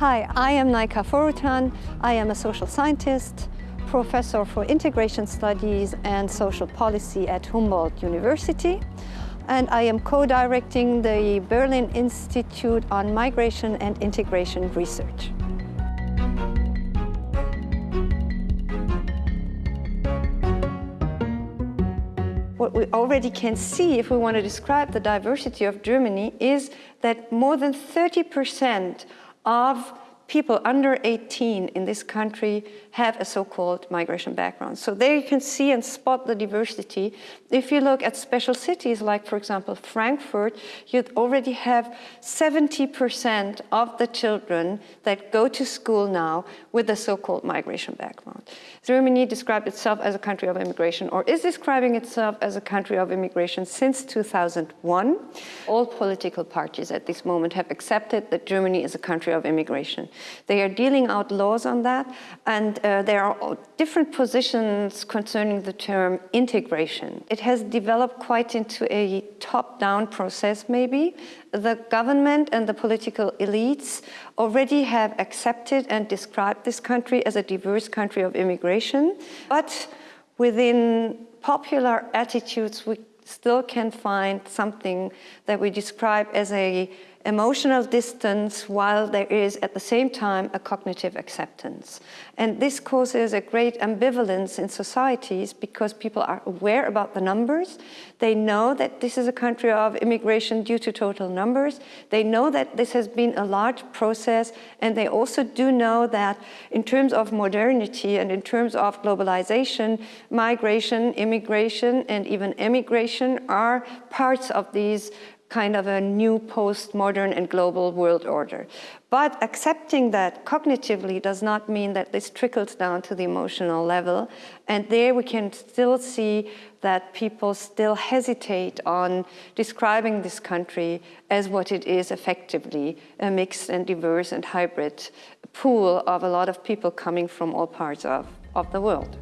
Hi, I am Naika Foroutan. I am a social scientist, professor for integration studies and social policy at Humboldt University. And I am co-directing the Berlin Institute on Migration and Integration Research. What we already can see if we want to describe the diversity of Germany is that more than 30% of people under 18 in this country have a so-called migration background. So there you can see and spot the diversity. If you look at special cities like, for example, Frankfurt, you already have 70% of the children that go to school now with a so-called migration background. Germany described itself as a country of immigration or is describing itself as a country of immigration since 2001. All political parties at this moment have accepted that Germany is a country of immigration. They are dealing out laws on that, and uh, there are different positions concerning the term integration. It has developed quite into a top-down process, maybe. The government and the political elites already have accepted and described this country as a diverse country of immigration, but within popular attitudes, we still can find something that we describe as a emotional distance while there is at the same time a cognitive acceptance. And this causes a great ambivalence in societies because people are aware about the numbers. They know that this is a country of immigration due to total numbers. They know that this has been a large process and they also do know that in terms of modernity and in terms of globalization, migration, immigration and even emigration are parts of these kind of a new post-modern and global world order. But accepting that cognitively does not mean that this trickles down to the emotional level. And there we can still see that people still hesitate on describing this country as what it is effectively, a mixed and diverse and hybrid pool of a lot of people coming from all parts of, of the world.